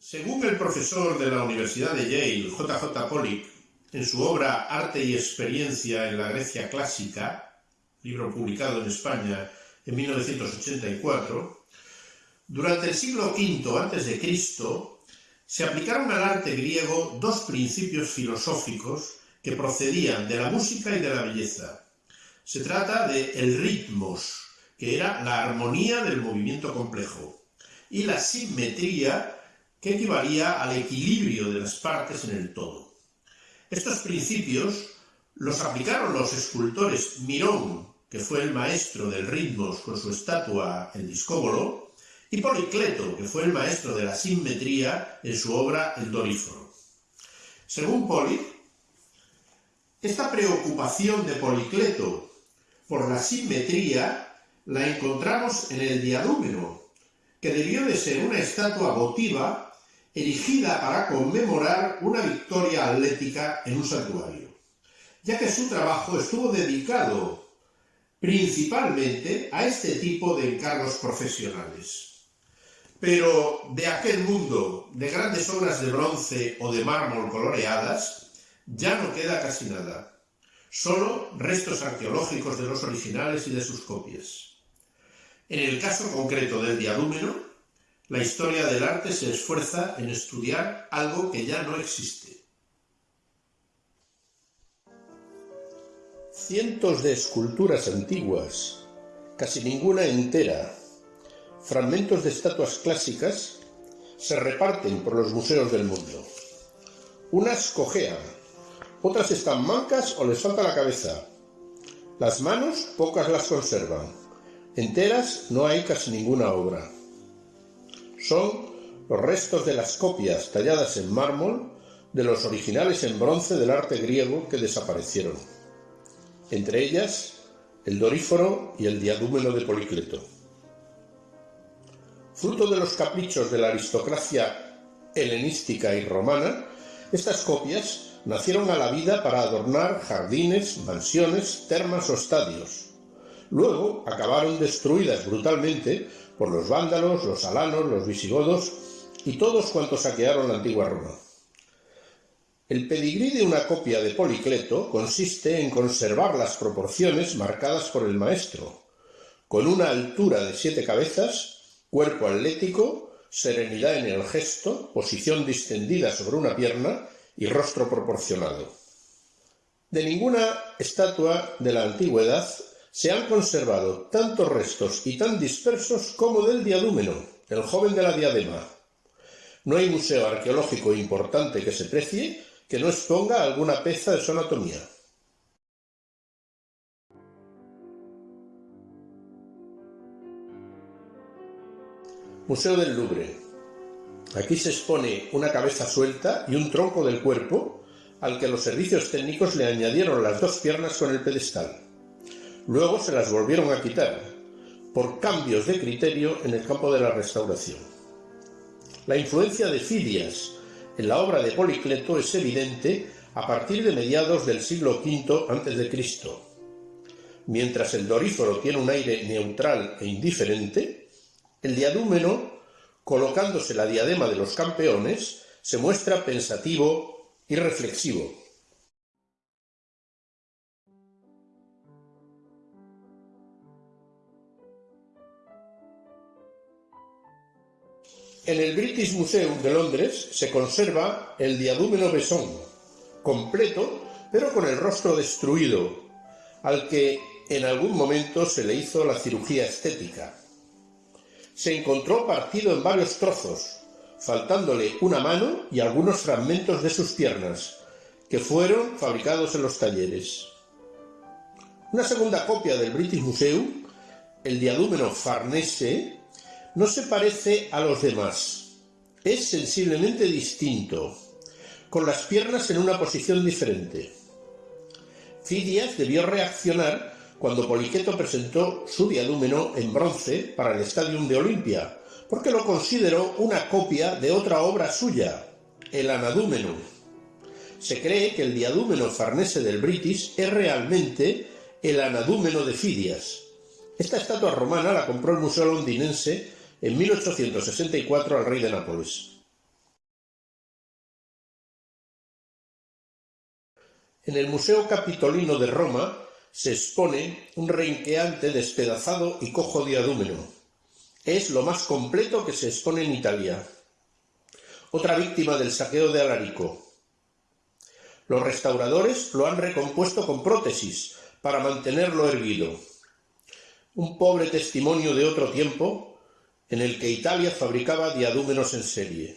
Según el profesor de la Universidad de Yale, J. J. Pollock, en su obra Arte y experiencia en la Grecia clásica, libro publicado en España en 1984, durante el siglo V a.C. se aplicaron al arte griego dos principios filosóficos que procedían de la música y de la belleza. Se trata de el ritmos, que era la armonía del movimiento complejo, y la simetría, que equivalía al equilibrio de las partes en el todo. Estos principios los aplicaron los escultores Mirón, que fue el maestro del ritmos con su estatua El Discóbolo, y Policleto, que fue el maestro de la simetría en su obra El Doríforo. Según Poli, esta preocupación de Policleto por la simetría la encontramos en el diadúmeno, que debió de ser una estatua votiva erigida para conmemorar una victoria atlética en un santuario, ya que su trabajo estuvo dedicado principalmente a este tipo de encargos profesionales. Pero de aquel mundo de grandes obras de bronce o de mármol coloreadas ya no queda casi nada, solo restos arqueológicos de los originales y de sus copias. En el caso concreto del diadúmeno, la historia del arte se esfuerza en estudiar algo que ya no existe. Cientos de esculturas antiguas, casi ninguna entera, fragmentos de estatuas clásicas, se reparten por los museos del mundo. Unas cojean, otras están mancas o les falta la cabeza. Las manos pocas las conservan. Enteras no hay casi ninguna obra son los restos de las copias talladas en mármol de los originales en bronce del arte griego que desaparecieron, entre ellas el doríforo y el diadúmeno de Policleto. Fruto de los caprichos de la aristocracia helenística y romana, estas copias nacieron a la vida para adornar jardines, mansiones, termas o estadios, Luego acabaron destruidas brutalmente por los vándalos, los alanos, los visigodos y todos cuantos saquearon la antigua Roma. El pedigrí de una copia de Policleto consiste en conservar las proporciones marcadas por el maestro, con una altura de siete cabezas, cuerpo atlético, serenidad en el gesto, posición distendida sobre una pierna y rostro proporcionado. De ninguna estatua de la antigüedad se han conservado tantos restos y tan dispersos como del diadúmeno, el joven de la diadema. No hay museo arqueológico importante que se precie que no exponga alguna pieza de su anatomía. Museo del Louvre. Aquí se expone una cabeza suelta y un tronco del cuerpo al que los servicios técnicos le añadieron las dos piernas con el pedestal. Luego se las volvieron a quitar, por cambios de criterio en el campo de la restauración. La influencia de Fidias en la obra de Policleto es evidente a partir de mediados del siglo V a.C. Mientras el doríforo tiene un aire neutral e indiferente, el diadúmeno, colocándose la diadema de los campeones, se muestra pensativo y reflexivo. En el British Museum de Londres se conserva el diadúmeno Besón, completo pero con el rostro destruido, al que en algún momento se le hizo la cirugía estética. Se encontró partido en varios trozos, faltándole una mano y algunos fragmentos de sus piernas, que fueron fabricados en los talleres. Una segunda copia del British Museum, el diadúmeno Farnese, no se parece a los demás. Es sensiblemente distinto, con las piernas en una posición diferente. Fidias debió reaccionar cuando Poliqueto presentó su diadúmeno en bronce para el Stadium de Olimpia, porque lo consideró una copia de otra obra suya, el Anadúmeno. Se cree que el diadúmeno farnese del British es realmente el Anadúmeno de Fidias. Esta estatua romana la compró el Museo Londinense en 1864 al rey de Nápoles. En el Museo Capitolino de Roma se expone un renqueante despedazado y cojo de adúmeno. Es lo más completo que se expone en Italia. Otra víctima del saqueo de Alarico. Los restauradores lo han recompuesto con prótesis para mantenerlo erguido. Un pobre testimonio de otro tiempo en el que Italia fabricaba diadúmenos en serie.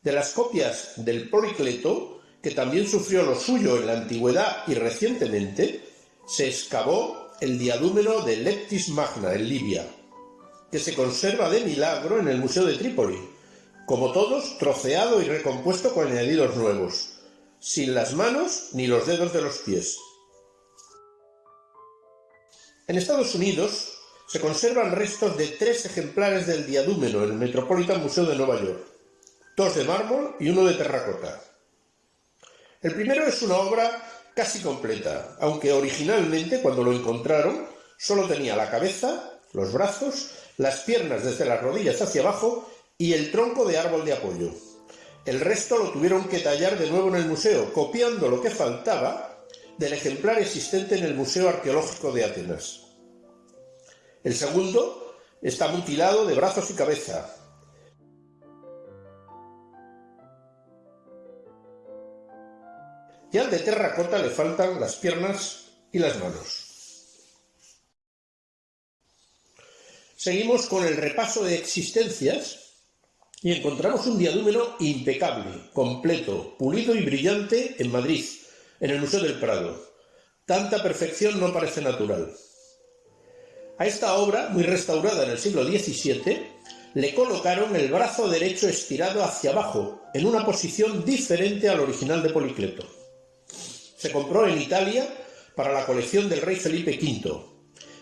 De las copias del Policleto, que también sufrió lo suyo en la antigüedad y recientemente, se excavó el diadúmeno de Leptis Magna en Libia, que se conserva de milagro en el Museo de Trípoli, como todos, troceado y recompuesto con añadidos nuevos, sin las manos ni los dedos de los pies. En Estados Unidos se conservan restos de tres ejemplares del diadúmeno en el Metropolitan Museum de Nueva York, dos de mármol y uno de terracota. El primero es una obra casi completa, aunque originalmente cuando lo encontraron solo tenía la cabeza, los brazos, las piernas desde las rodillas hacia abajo y el tronco de árbol de apoyo. El resto lo tuvieron que tallar de nuevo en el museo, copiando lo que faltaba del ejemplar existente en el Museo Arqueológico de Atenas. El segundo está mutilado de brazos y cabeza. Y al de terracota le faltan las piernas y las manos. Seguimos con el repaso de existencias y encontramos un diadúmeno impecable, completo, pulido y brillante en Madrid, en el Museo del Prado. Tanta perfección no parece natural. A esta obra, muy restaurada en el siglo XVII, le colocaron el brazo derecho estirado hacia abajo, en una posición diferente al original de Policleto. Se compró en Italia para la colección del rey Felipe V,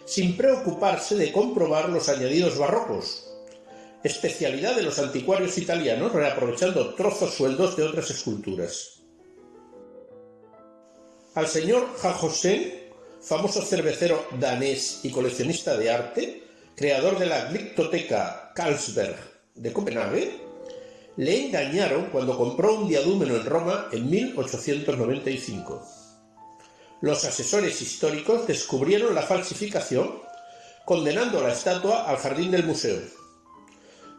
sin preocuparse de comprobar los añadidos barrocos, especialidad de los anticuarios italianos, reaprovechando trozos sueldos de otras esculturas. Al señor Jajosén, famoso cervecero danés y coleccionista de arte, creador de la Glyptoteca Carlsberg de Copenhague, le engañaron cuando compró un diadúmeno en Roma en 1895. Los asesores históricos descubrieron la falsificación, condenando la estatua al jardín del museo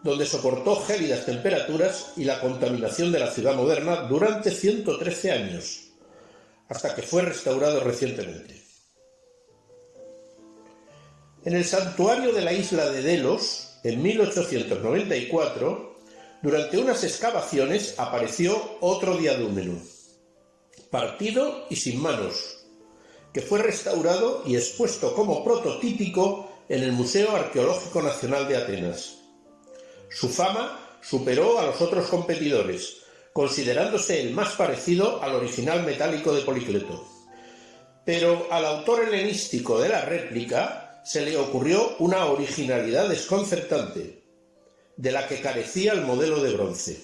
donde soportó gélidas temperaturas y la contaminación de la ciudad moderna durante 113 años, hasta que fue restaurado recientemente. En el santuario de la isla de Delos, en 1894, durante unas excavaciones apareció otro diadúmeno, partido y sin manos, que fue restaurado y expuesto como prototípico en el Museo Arqueológico Nacional de Atenas. Su fama superó a los otros competidores, considerándose el más parecido al original metálico de Policleto. Pero al autor helenístico de la réplica se le ocurrió una originalidad desconcertante, de la que carecía el modelo de bronce.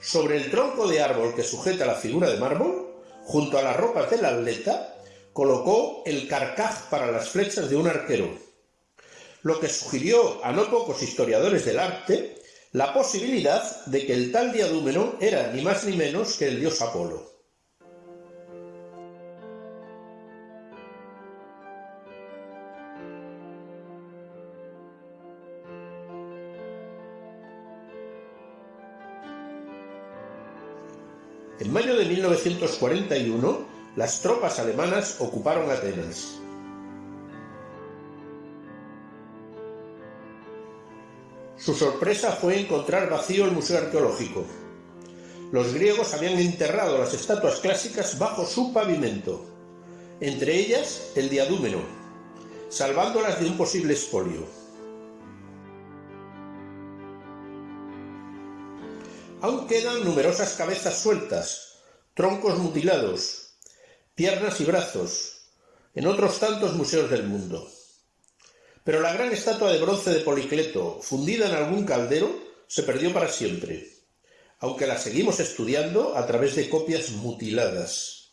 Sobre el tronco de árbol que sujeta la figura de mármol, junto a las ropas del atleta, colocó el carcaj para las flechas de un arquero, lo que sugirió a no pocos historiadores del arte la posibilidad de que el tal diadúmeno era ni más ni menos que el dios Apolo. En mayo de 1941, las tropas alemanas ocuparon Atenas. Su sorpresa fue encontrar vacío el museo arqueológico. Los griegos habían enterrado las estatuas clásicas bajo su pavimento, entre ellas el diadúmeno, salvándolas de un posible expolio. Aún quedan numerosas cabezas sueltas, troncos mutilados, piernas y brazos, en otros tantos museos del mundo. Pero la gran estatua de bronce de Policleto, fundida en algún caldero, se perdió para siempre, aunque la seguimos estudiando a través de copias mutiladas.